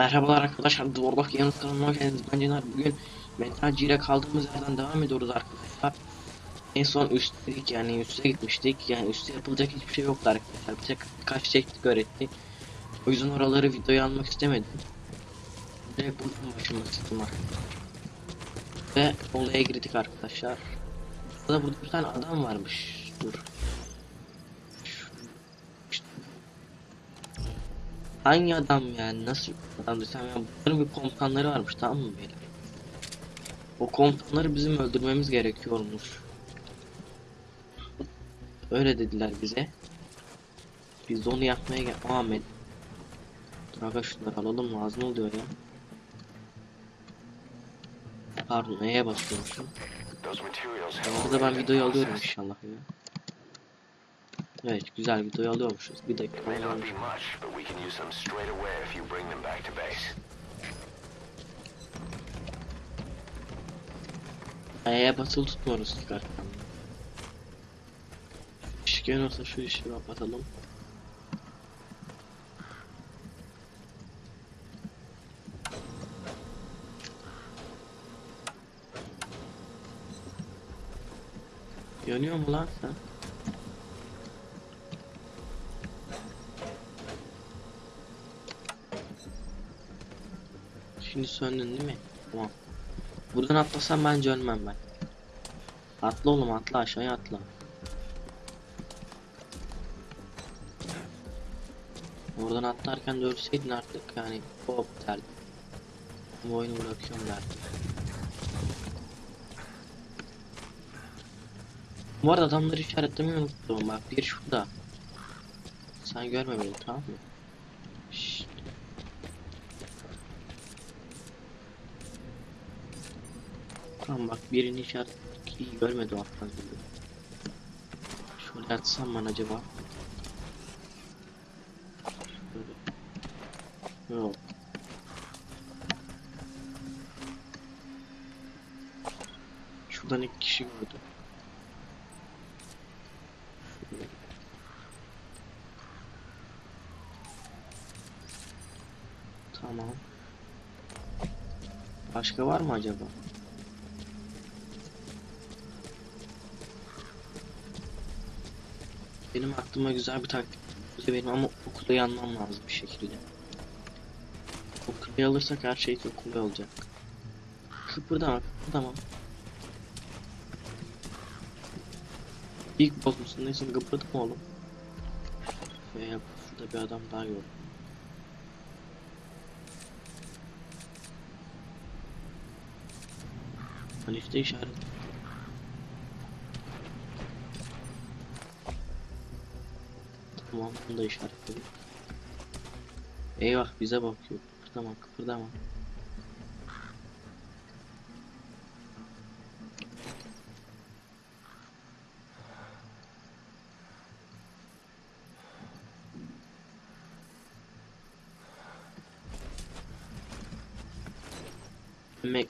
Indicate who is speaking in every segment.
Speaker 1: Merhabalar arkadaşlar, Dwarlock Yanıt kanalına hoş geldiniz. Ben Cener. Bugün Metal Gear'e kaldığımız yerden devam ediyoruz arkadaşlar. En son üstteydik yani üste gitmiştik. Yani üstte yapılacak hiçbir şey yoktu arkadaşlar. Bir tek birkaç teknik öğretti. O yüzden oraları videoya almak istemedim. Direkt buradan başlamak istedim arkadaşlar. Ve olaya girdik arkadaşlar. Burada burada bir tane adam varmış. Dur. Hangi adam yani nasıl bir adam desem ya bunların bir komutanları varmış tamam mı beyler? O komutanları bizim öldürmemiz gerekiyormuş. Öyle dediler bize. Biz de onu yapmaya gel. Ahmet. Dur aga şunları alalım lazım oluyor ya. Pardon
Speaker 2: materials have
Speaker 1: Orada ben videoyu alıyorum inşallah ya. Evet güzel videoyu alıyormuşuz. Bir dakika. E'ye basılı tutmuyoruz çıkarken. Işık yanıyorsa şu işi kapatalım. Yanıyor mu lan sen? Şimdi söndün değil mi? Tamam. Buradan atlasam bence ölmem ben. Atla oğlum atla aşağıya atla. Oradan atlarken de ölseydin artık yani hop derdim. Bu oyunu bırakıyorum derdim. Bu arada adamları işaretlemeyi unuttum bak bir şurada. Sen görme beni tamam mı? Tamam bak birini işaret görmedi o alttan gibi. Şöyle atsam ben acaba. Yok. Şuradan iki kişi. Şöyle. Tamam. Başka var mı acaba? Benim aklıma güzel bir taktik benim ama o kuleyi almam lazım bir şekilde. O kuleyi alırsak her şey çok kolay olacak. Kıpırdama kıpırdama. İlk boss musun neyse kıpırdama oğlum. Veya şurada bir adam daha gördüm. Halifte işaret. Tamam bunu da işaretledik. Eyvah bize bakıyor. Kıpırdama kıpırdama.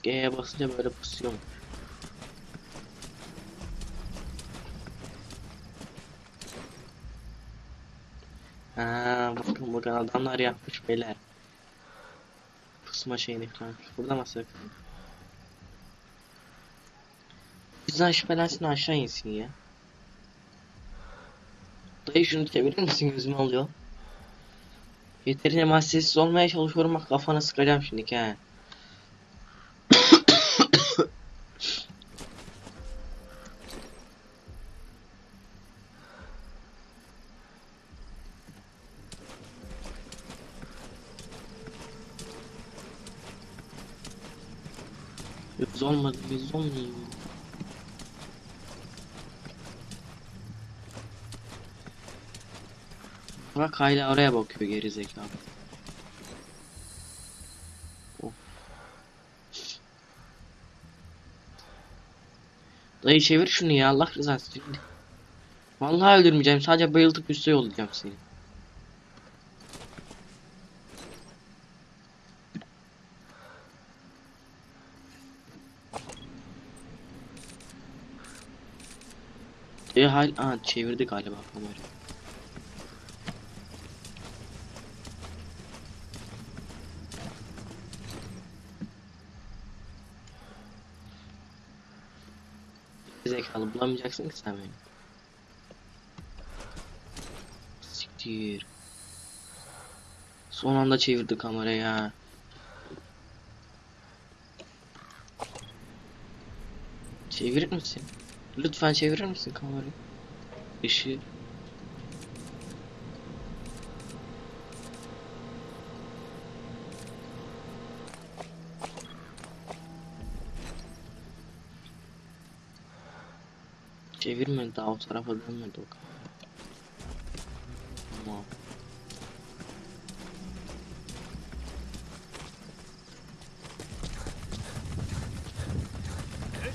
Speaker 1: E'ye basınca böyle pusuyor. Bakın adamlar yapmış beyler. Pusma şeyini falan. Burada mı sakın? Bizden şüphelensin aşağı insin ya. Dayı şunu çevirir misin gözümü alıyor. Yeterince massesiz olmaya çalışıyorum bak kafana sıkacağım şimdi ha. Yüz olmadı, yüz olmuyor. Bak hala oraya bakıyor geri zekalı. Dayı çevir şunu ya Allah rızası için. Vallahi öldürmeyeceğim sadece bayıltıp üste yollayacağım seni. Ve hal Aa, çevirdi galiba kamerayı. Zekalı bulamayacaksın ki sen beni. Siktir. Son anda çevirdi kamerayı ya. Çevirir misin? Lütfen çevirir misin kamerayı? Işığı. Çevirmedi daha o tarafa dönmedi o kamera. Tamam.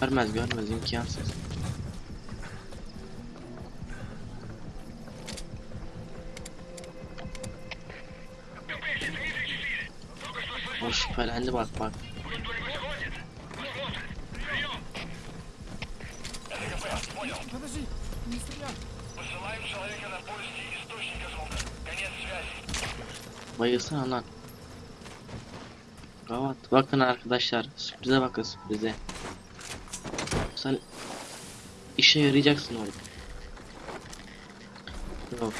Speaker 1: Görmez görmez imkansız. O şüphelendi bak bak. Bayılsana lan. Gavat. Bakın arkadaşlar. Sürprize bakın sürprize. Sen işe yarayacaksın oğlum. Yok.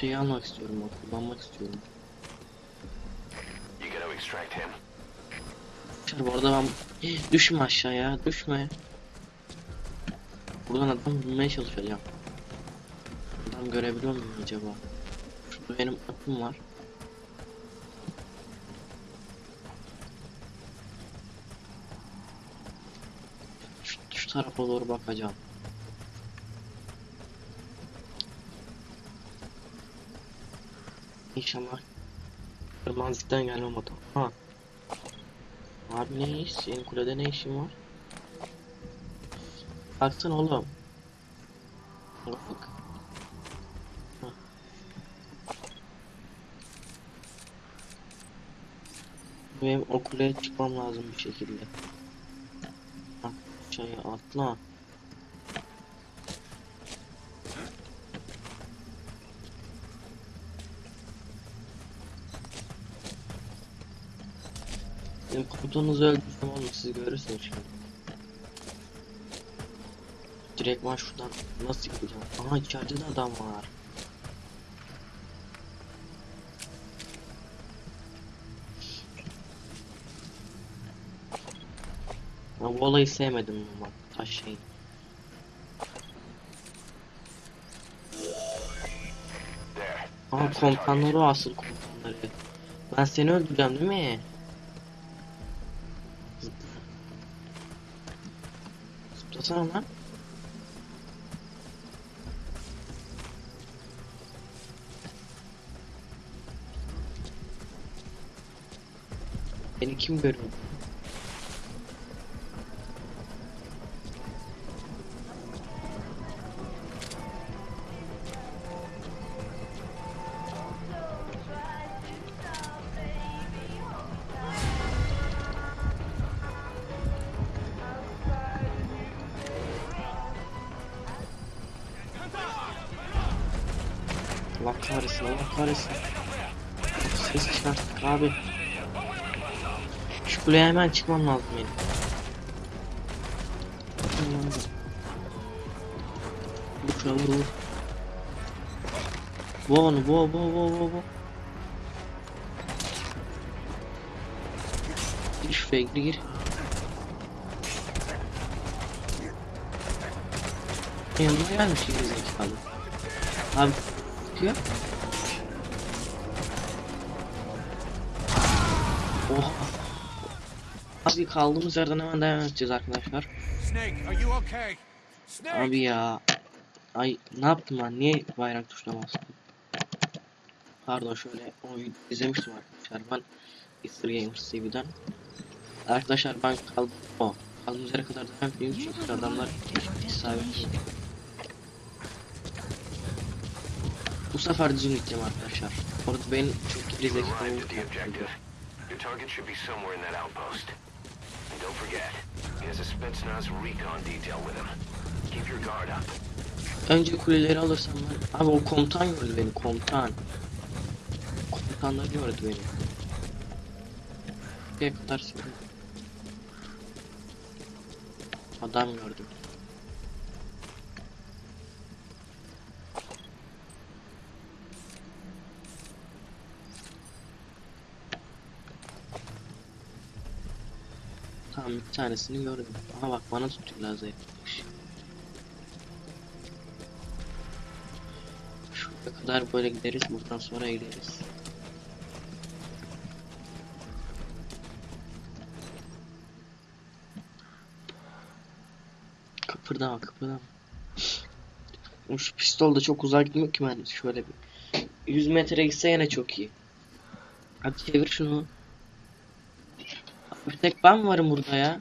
Speaker 1: Şeyi almak istiyorum. o, Kullanmak istiyorum. Arkadaşlar bu arada ben... Düşme aşağıya. Düşme. Buradan adam bulmaya çalışacağım. Adam görebiliyor muyum acaba? Şurada benim atım var. Şu, şu tarafa doğru bakacağım. İnşallah kırmızıdan gelmem adam. Ha. Abi ne iş? Senin kulede ne işin var? Baksana oğlum. Bak. Hah. Benim o kuleye çıkmam lazım bir şekilde. Bak aşağıya atla. Benim komutanınızı öldürsem oğlum siz görürsünüz şimdi. Direktman şuradan nasıl gideceğim? Aha içeride de adam var. Ben bu olayı sevmedim ama taş şey.
Speaker 2: There.
Speaker 1: Ama komutanları asıl komutanları. Ben seni öldüreceğim değil mi? Zıplasana lan. Beni kim görüyor? Kuleye hemen çıkmam lazım benim. Hemen hadi. Vur vur vur. Onu boğa boğa boğa boğa boğa. Gir şuraya gir gir. Yanına gelmiş gibi zekalı. Abi diyor. Oh. Abi kaldığımız yerden hemen devam edeceğiz arkadaşlar.
Speaker 3: Snake, are you okay? Snake!
Speaker 1: Abi ya. Ay ne yaptım ben? Niye bayrak tuşuna bastım? Pardon şöyle o videoyu izlemiştim arkadaşlar. Ben Easter Gamers TV'den. Arkadaşlar ben kaldım. O. Kaldığımız yere kadar devam ediyoruz çünkü adamlar isabetli. Bu sefer düzgün gideceğim arkadaşlar. Orada benim çok geri zekalı.
Speaker 2: Your target should be somewhere in that outpost. Don't forget, he has a Spetsnaz recon detail with him. Keep your guard up.
Speaker 1: Önce kuleleri alırsam ben... Abi o komutan gördü beni komutan. Komutanlar gördü beni. Buraya kadar söylüyorum. Adam gördüm. Tamam bir tanesini gördüm. Aha bak bana tutuyor lazer. Şuraya kadar böyle gideriz buradan sonra gideriz. Kıpırdama kıpırdama. Şu pistol da çok uzağa gitmiyor ki ben şöyle bir 100 metre gitse yine çok iyi. Hadi çevir şunu. Bir tek ben varım burada ya?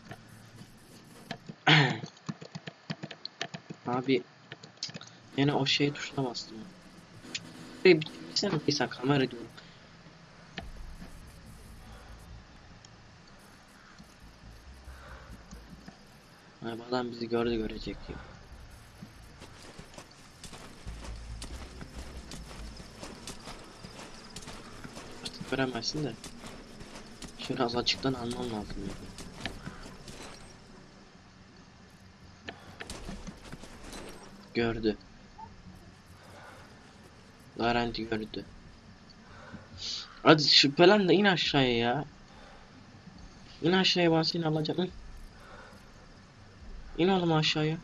Speaker 1: Abi yine o şey tuşuna bastım. Sen sen kamera diyorum. Ay bu adam bizi gördü görecek. Artık göremezsin de. Şöyle az açıktan almam lazım. Gördü. Garanti gördü. Hadi şüphelen de in aşağıya ya. İn aşağıya ben seni alacağım. İn. İn oğlum aşağıya.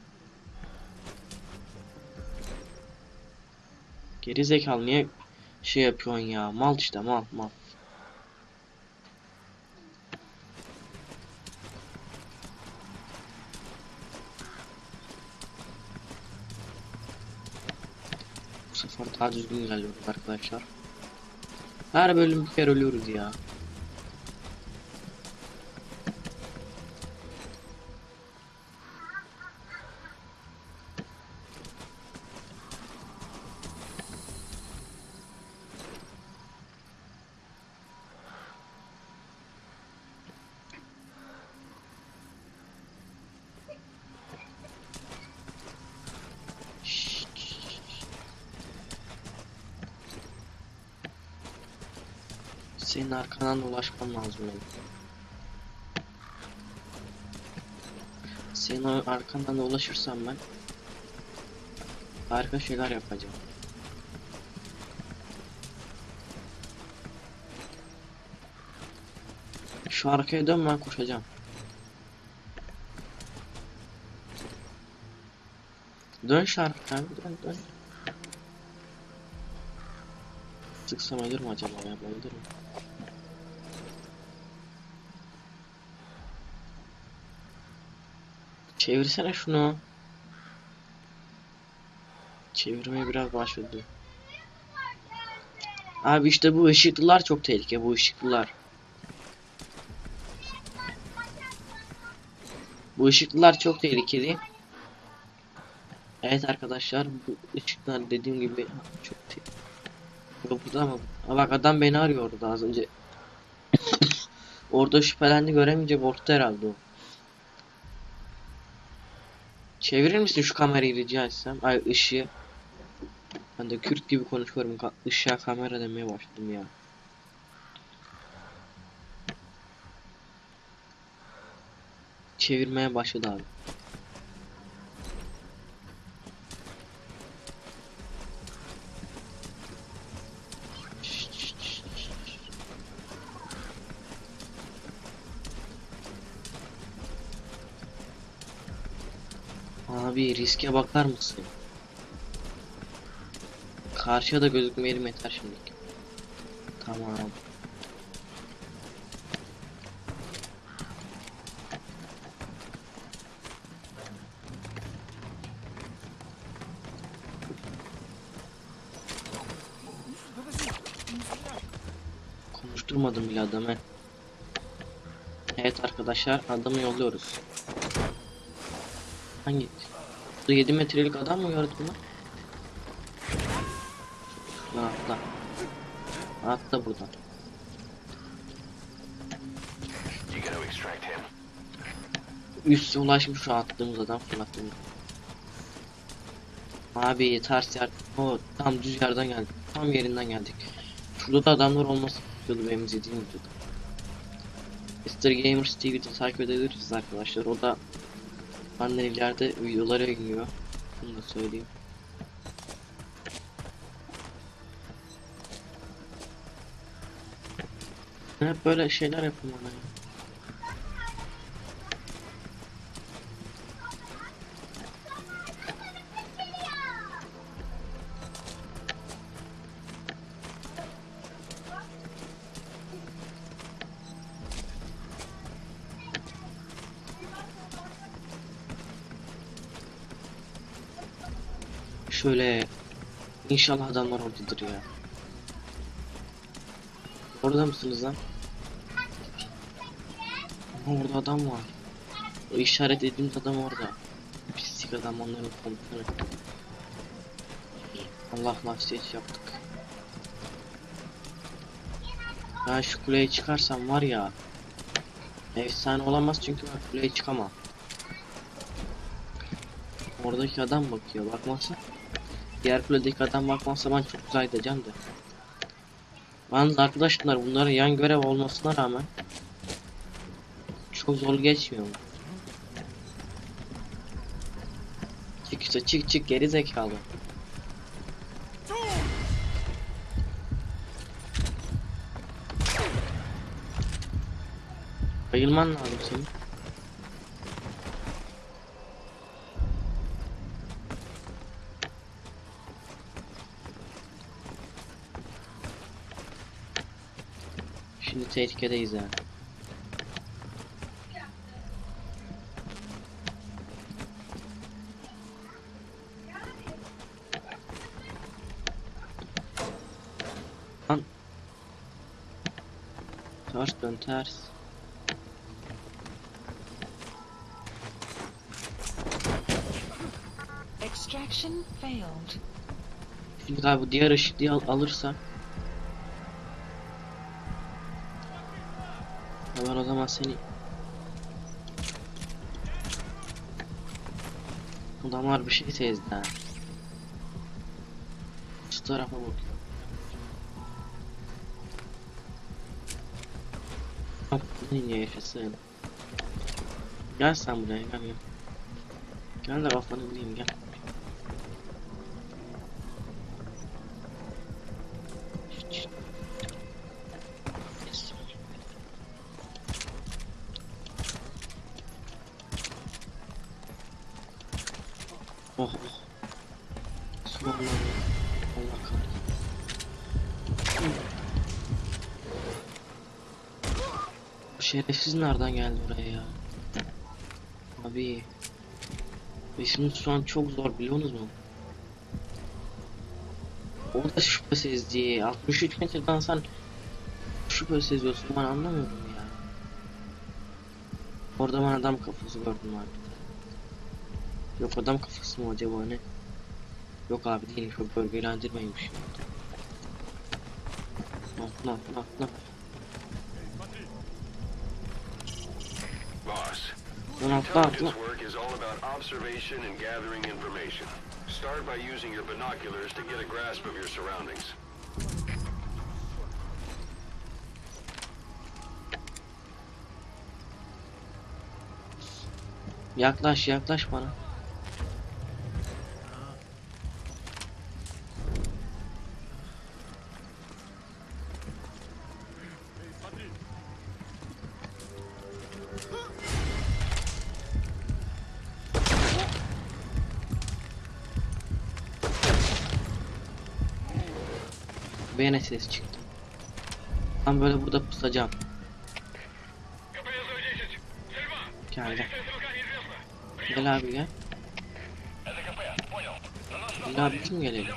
Speaker 1: Geri zekalı niye şey yapıyorsun ya? Mal işte mal mal. Bu sefer daha düzgün ilerliyoruz arkadaşlar. Her bölüm bir kere ölüyoruz ya. Senin arkandan ulaşmam lazım benim. Senin arkandan da ulaşırsam ben harika şeyler yapacağım. Şu arkaya dön ben koşacağım. Dön şu arkaya dön dön. Sıksam ölür mü acaba ya? Öldür mü? Çevirsene şunu. Çevirmeye biraz başladı. Abi işte bu ışıklılar çok tehlike bu ışıklılar. Bu ışıklılar çok tehlikeli. Evet arkadaşlar bu ışıklar dediğim gibi çok tehlikeli. Burada ama bak adam beni arıyor orada az önce. orada şüphelendi göremeyecek orta herhalde o. Çevirir misin şu kamerayı rica etsem? Ay ışığı. Ben de Kürt gibi konuşuyorum. Ka ışığa kamera demeye başladım ya. Çevirmeye başladı abi. Abi riske bakar mısın? Karşıya da gözükmeyelim yeter şimdilik. Tamam. Konuşturmadım bile adamı. Evet arkadaşlar adamı yolluyoruz. Hangi? Bu 7 metrelik adam mı gördün lan? Lan atla. Atla buradan.
Speaker 2: You gotta extract him.
Speaker 1: Üste ulaşmış şu attığımız adam fırlattığımız. Abi ters yer. O tam düz yerden geldik. Tam yerinden geldik. Şurada da adamlar olması gerekiyordu benim izlediğim videoda. Mr. Gamers TV'de takip edebilirsiniz arkadaşlar. O da Benden ileride videolara iniyor. Bunu da söyleyeyim. Hep böyle şeyler yapın bana ya. Şöyle inşallah adamlar oradadır ya. Orada mısınız lan? Orada adam var. O işaret ettiğimiz adam orada. Pislik adam onların komutanı. Allah last yaptık. Ben şu kuleye çıkarsam var ya. Efsane olamaz çünkü ben kuleye çıkamam. Oradaki adam bakıyor. Bakmazsa diğer kuledeki adam bakmazsa ben çok güzel gideceğim de. Yalnız arkadaşlar bunların yan görev olmasına rağmen çok zor geçmiyor mu? Çık işte çık çık geri zekalı. Bayılman lazım senin. Şimdi tehlikedeyiz yani. Lan. Ters dön ters.
Speaker 4: Extraction failed.
Speaker 1: Şimdi abi bu diğer ışıklıyı al alırsa Zaman seni Adamlar bir şey ha. Şu tarafa bakıyor. Bak niye yaşasın. Gel sen buraya gel gel. Gel de kafanı vurayım gel. Şerefsiz nereden geldi buraya ya? Abi. İşimiz şu an çok zor biliyorsunuz mu? O da şüphe sezdi. 63 metreden sen şüphe seziyorsun ben anlamıyorum ya. Orada ben adam kafası gördüm abi. Yok adam kafası mı acaba ne? Yok abi değilmiş o bölgelendirmeymiş. Atla atla atla.
Speaker 2: Boss,
Speaker 1: Lan atla atla.
Speaker 2: intelligence work is all about observation and gathering information. Start by using your binoculars to get a grasp of your surroundings.
Speaker 1: Yaklaş yaklaş bana. Beyne ses çıktı. Ben böyle burada pusacağım. Gel gel. Gel abi gel. Gel abi kim gelelim?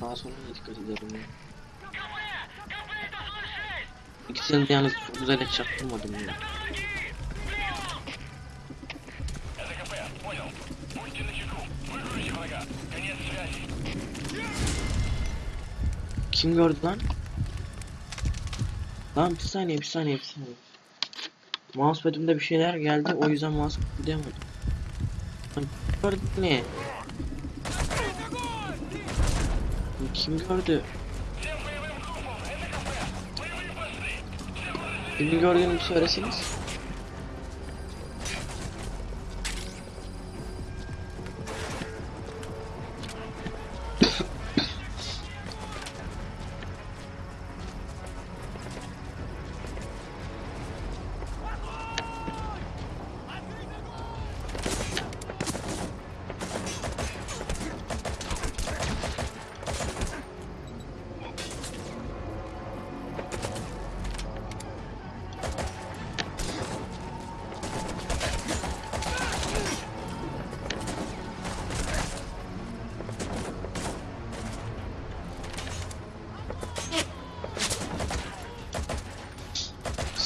Speaker 1: Sağa sola dikkat edelim. İkisini de yalnız güzel et çaktırmadım ya. Kim gördü lan? Lan bir saniye bir saniye bir saniye. Mousepad'imde bir şeyler geldi o yüzden mouse kıpırdayamadım. Lan gördü ne? Kim gördü? Kimin gördüğünü bir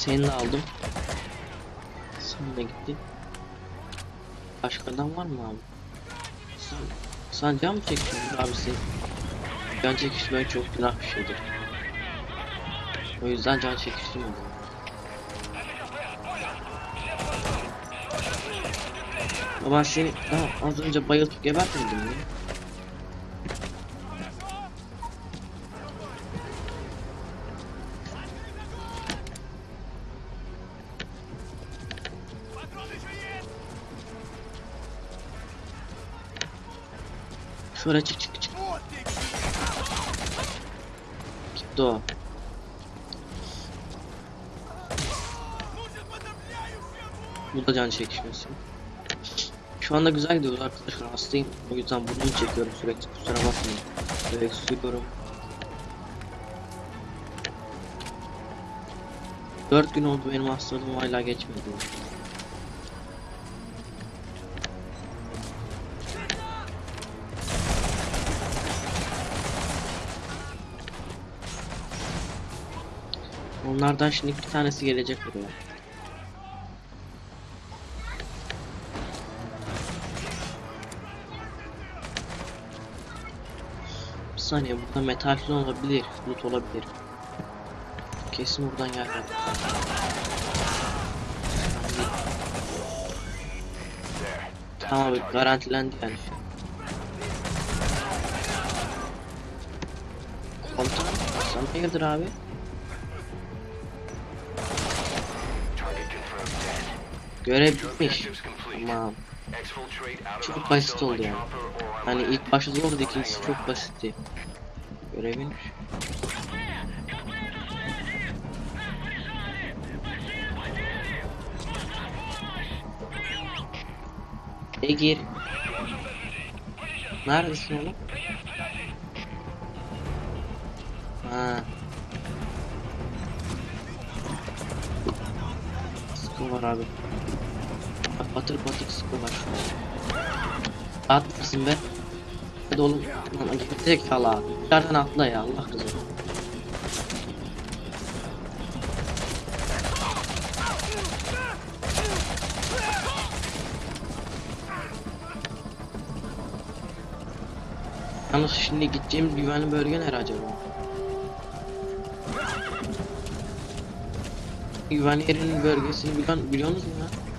Speaker 1: Seni de aldım. Sen de gittin. Başka adam var mı abi? Sen, sen can mı çekiyorsun abi sen? Can çekişmek çok günah bir şeydir. O yüzden can çekiştirmedim. Ben seni daha az önce bayıltıp gebertmedim mi? Şöyle çık çık çık. Gitti o. Bu da can çekişmesi. Şu anda güzel gidiyoruz arkadaşlar hastayım. O yüzden bunu çekiyorum sürekli kusura bakmayın. Direkt suyuyorum. 4 gün oldu benim hastalığım hala geçmedi. Onlardan şimdi bir tanesi gelecek buraya. Bir saniye burada metal falan olabilir, loot olabilir. Kesin buradan geldi. Tamam garantilendi yani. Komutanım sen hayırdır abi? Görev bitmiş. Tamam. Çok basit oldu yani. Hani ilk başta zordu
Speaker 2: Don't
Speaker 1: ikincisi çok basitti. Görevin. E gir. Neredesin oğlum? Ha. Sıkı var abi. Patır patır sıkı var şu an. At mısın be? Hadi oğlum. Lan tek kala. Nereden atla ya Allah kızım. Yalnız şimdi gideceğimiz güvenli bölge nere acaba? Güvenli yerinin bölgesini biliyor, biliyorsunuz mu ya?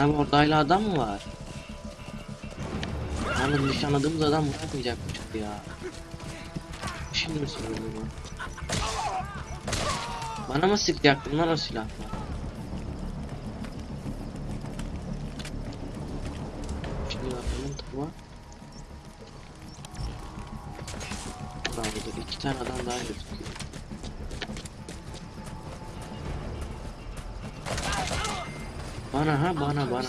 Speaker 1: Abi orada hala adam mı var? Yani nişanladığımız adam bırakmayacakmış ya. Şimdi mi söylüyorum bunu? Bana mı sıkacaktın lan o silahla? Şimdi bakalım tamam. Bravo'da iki tane adam daha gözüküyor. Bana ha bana bana.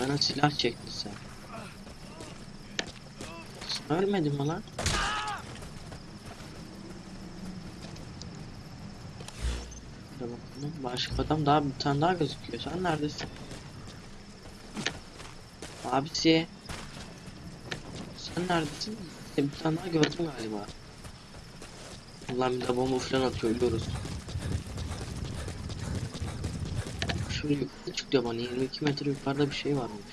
Speaker 1: Bana silah çekti sen. Sen ölmedin mi lan? Başka adam daha bir tane daha gözüküyor. Sen neredesin? Abisi. Sen neredesin? Bir tane daha gördüm galiba. Ulan bir de bomba falan atıyor ölüyoruz. Şöyle yukarı çıkıyor bana 22 metre yukarıda bir şey varmış.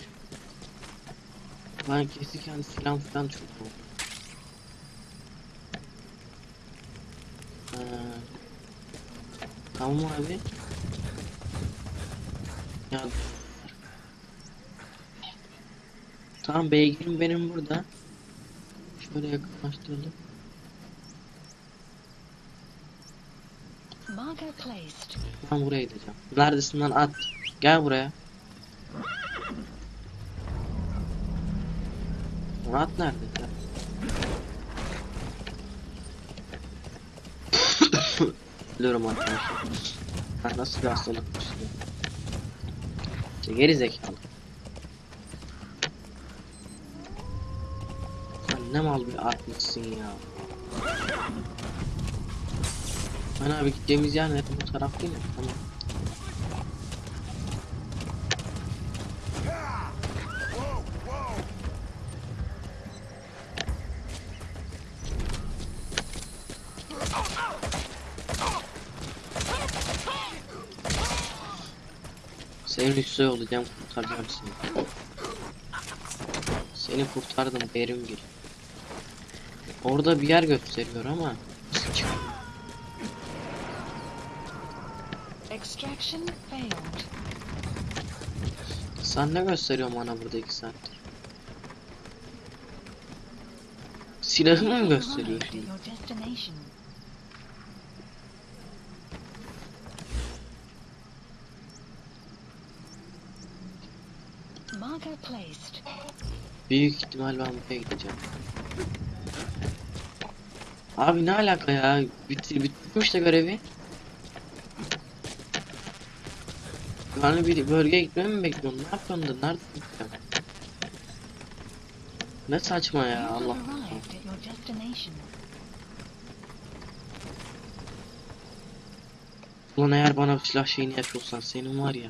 Speaker 1: Ben kesin silah falan çok oldu. Ee, tamam abi. Ya Tamam beygirim benim burada. Şöyle yakınlaştıralım. Ben buraya gideceğim. Neredesin lan at. Gel buraya. Lan At nerede? Gel. Biliyorum arkadaşlar. Ha, nasıl bir hastalıkmış bu? İşte geri zekalı. Sen ne mal bir atmışsın ya. Ben abi gideceğimiz yer nerede? Bu taraf değil mi? Tamam. Senin üstüne olacağım kurtaracağım seni. Seni kurtardım Berimgil. Orada bir yer gösteriyor ama çık-
Speaker 4: Extraction failed.
Speaker 1: Sen ne gösteriyor bana burada iki saattir? Silahımı mı gösteriyor
Speaker 4: Arrived at
Speaker 1: şimdi?
Speaker 4: your destination. Marker placed.
Speaker 1: Büyük ihtimal ben buraya gideceğim. Abi ne alaka ya? Bitir, bitirmiş de görevi. Yani bir bölgeye gitmemi mi bekliyorsun? Ne yapıyorsun da? Nerede gideceğim? Ne saçma ya Allah. Ulan eğer bana silah şeyini yapıyorsan senin var ya.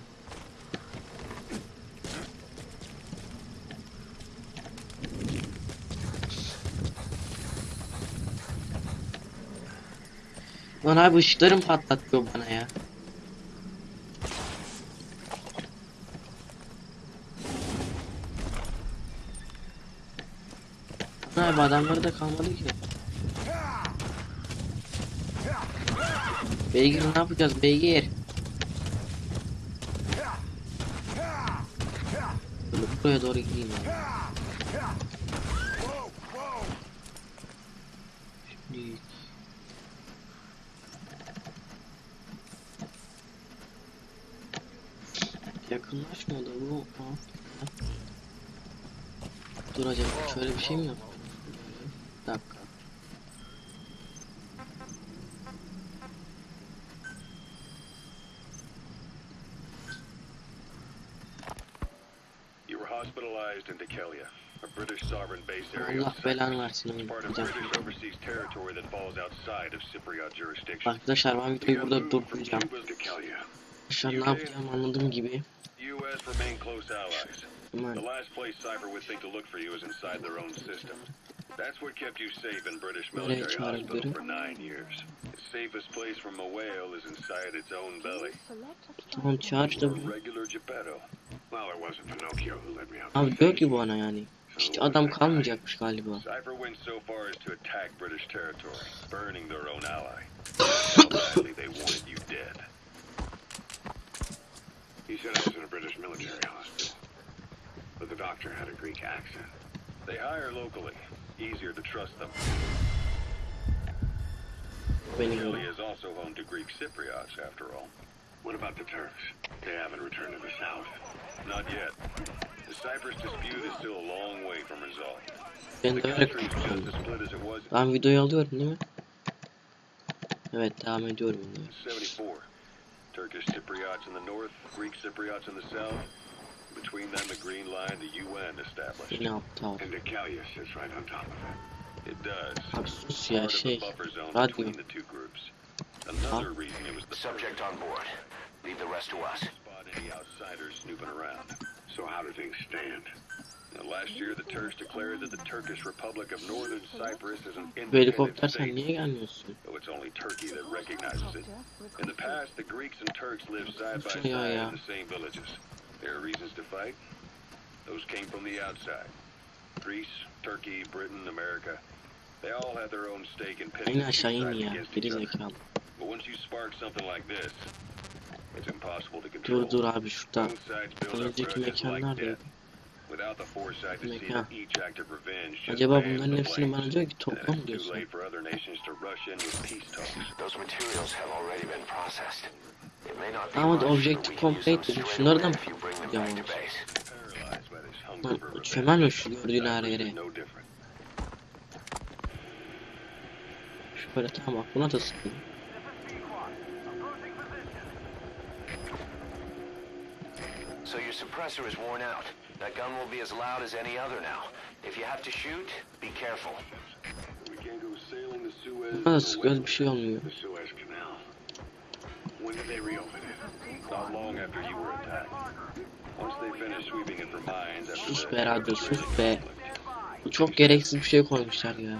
Speaker 1: Lan abi ışıklarım patlatıyor bana ya. Lan Abi adamları da kalmadı ki. Beygir ne yapacağız beygir? Buraya doğru gideyim ya. Şimdi... Yakınlaşmadı bu. Ha. Dur acaba şöyle bir şey mi yok? Bir dakika.
Speaker 5: You were hospitalized in Dekelia, a British sovereign base area.
Speaker 1: Allah
Speaker 5: of
Speaker 1: belanı
Speaker 5: Cyprus.
Speaker 1: versin
Speaker 5: It's
Speaker 1: oğlum.
Speaker 5: part of
Speaker 1: Gideceğim.
Speaker 5: British overseas territory that falls outside of Cypriot jurisdiction.
Speaker 1: Arkadaşlar ben videoyu burada durduracağım. Arkadaşlar ne yapacağım anladığım gibi.
Speaker 5: Allies. The last place Cypher would think to look for you is inside their own system. That's what kept you safe in British military hospital for nine years. The safest place from a whale is inside its own belly.
Speaker 1: tamam çağır
Speaker 5: A
Speaker 1: bunu. Abi diyor ki bu ana yani. Hiç adam kalmayacakmış galiba.
Speaker 5: Cypher went so far as to attack British territory, burning their own ally. Badly they wanted you dead.
Speaker 3: He said I was in a British military hospital. But the doctor had a Greek accent.
Speaker 5: They hire locally. Easier to trust them. Italy is also home to Greek Cypriots, after all.
Speaker 3: What about the Turks? They haven't returned to the south.
Speaker 5: Not yet. The Cyprus dispute is still a long way from resolved.
Speaker 1: Ben
Speaker 5: The
Speaker 1: de öyle
Speaker 5: country is just
Speaker 1: konuşuyorum.
Speaker 5: as split as it was
Speaker 1: Ben videoyu alıyorum değil mi? Evet devam ediyorum
Speaker 5: in 74. Turkish Cypriots in the north, Greek Cypriots in the south. Between them, the Green Line, the UN established.
Speaker 1: Yine aptal.
Speaker 3: And Decalia sits right on top of it.
Speaker 5: It does.
Speaker 1: Abi sus ya
Speaker 5: Part of the
Speaker 1: şey.
Speaker 5: buffer zone
Speaker 1: radyo.
Speaker 5: Between the two groups. Another reason it was the
Speaker 2: Subject on board. Leave the rest to us.
Speaker 5: spot any outsiders snooping around.
Speaker 3: So how do things stand?
Speaker 5: Now, last year, the Turks declared that the Turkish Republic of Northern Cyprus is an independent
Speaker 1: helikopter
Speaker 5: state, though it's only Turkey that recognizes it. In the past, the Greeks and Turks lived side by side in the same villages. There are reasons to fight. Those came from the outside. Greece, Turkey, Britain, America. They all had their own stake in pitting
Speaker 1: Aynı aşağı in
Speaker 5: sides
Speaker 1: ya.
Speaker 5: against
Speaker 1: Geri zekalı.
Speaker 5: But once you spark something like this, it's impossible to
Speaker 1: Dur
Speaker 5: control.
Speaker 1: dur abi şurada. Önceki mekan neredeydi?
Speaker 5: death. Without the foresight to see
Speaker 1: Mekan.
Speaker 5: that each act of revenge just
Speaker 1: Acaba bunların hepsini bana diyor ki topla mı diyorsun? Ama
Speaker 2: but
Speaker 1: objective complete dedim. Şunları da mı
Speaker 5: hunger
Speaker 1: Lan çömel mi şu gördüğün her yere? Şöyle tamam buna da sıkayım.
Speaker 2: So your suppressor is worn out. That gun will be as loud as any other now. If you have to shoot, be careful.
Speaker 1: Buna sıkıyoruz bir şey olmuyor.
Speaker 3: When did they reopen it?
Speaker 5: Not long after you were attacked. Once they finished sweeping it for mines after
Speaker 1: Sus be radyo sus be. Bu çok gereksiz bir şey koymuşlar ya.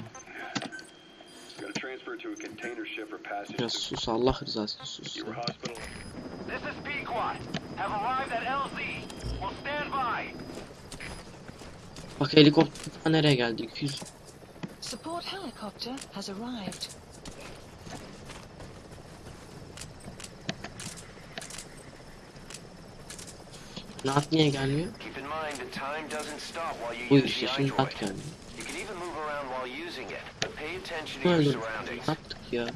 Speaker 5: Gotta transfer to a container ship for passage
Speaker 1: Ya
Speaker 5: to
Speaker 1: sus Allah rızası için sus.
Speaker 2: This is. Have arrived at LZ. Will stand by.
Speaker 1: Bak helikopter nereye geldi? 200.
Speaker 4: Support helicopter has arrived.
Speaker 1: Naat niye gelmiyor?
Speaker 2: Keep in mind that time doesn't stop while you
Speaker 1: Bu işte şimdi
Speaker 2: iDroid.
Speaker 1: Naat Ne. Ne yaptık ya?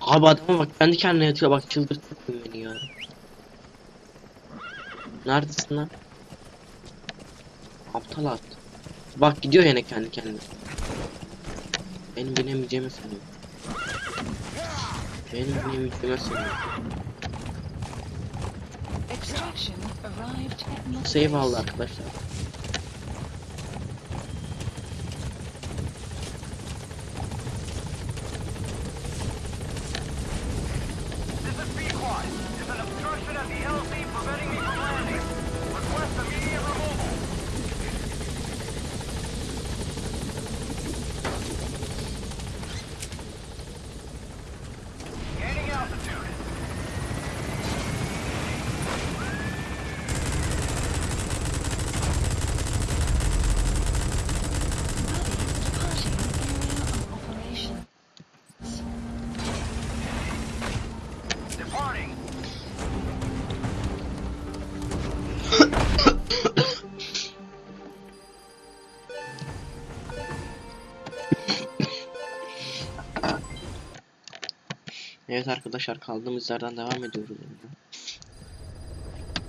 Speaker 1: Abi adama bak kendi kendine yatıyor bak çıldırttı beni ya. Neredesin lan? Aptal at. Bak gidiyor yine kendi kendine. Benim binemeyeceğimi sanıyor. Benim binemeyeceğimi sanıyor. Save aldı arkadaşlar. Evet arkadaşlar kaldığımız yerden devam ediyoruz.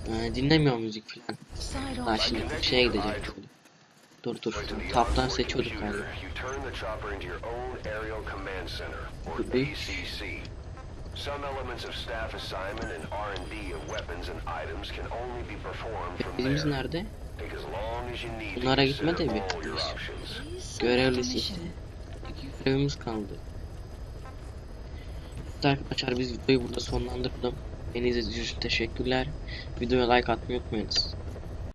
Speaker 1: Ee, dinlemiyor müzik falan. Ha şimdi şeye gidecek. Dur dur. Taptan seçiyorduk galiba.
Speaker 2: There.
Speaker 1: nerede? Bunlara gitme de bir. Görevlisi işte. görevimiz kaldı. Evet arkadaşlar biz videoyu burada sonlandırdım. Beni izlediğiniz için teşekkürler. Videoya like atmayı unutmayınız.